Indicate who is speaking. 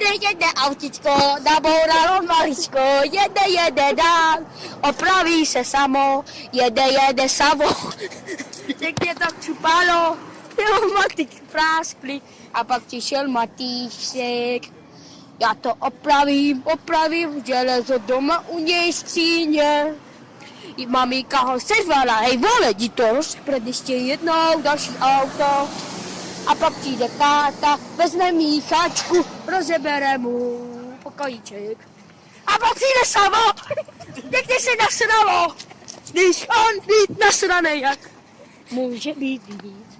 Speaker 1: Jede, jede autičko, nabouralo maličko, jede, jede dál, opraví se samo, jede, jede samo. Pěkně to čupalo, pneumatik práskli a pak přišel Matýšek. Já to opravím, opravím, železo doma u něj skříně. I ho seřvala, hej vole, jdi to rozpred ještě jednou, další auto. A pak přijde táta, vezme míchačku, rozebere mu pokojíček. A pak přijde samo, pěkně se nasralo, když on být nasraný, jak může být jiný.